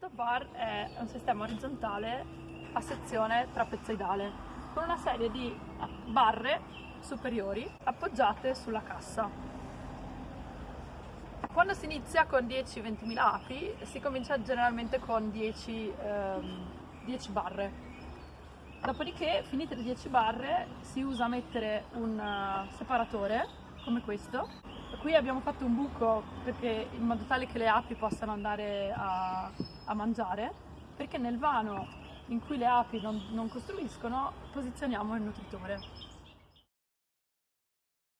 top bar è un sistema orizzontale a sezione trapezoidale con una serie di barre superiori appoggiate sulla cassa. Quando si inizia con 10-20.000 api si comincia generalmente con 10, ehm, 10 barre. Dopodiché, finite le 10 barre, si usa mettere un uh, separatore come questo. Qui abbiamo fatto un buco perché, in modo tale che le api possano andare a, a mangiare, perché nel vano in cui le api non, non costruiscono posizioniamo il nutritore.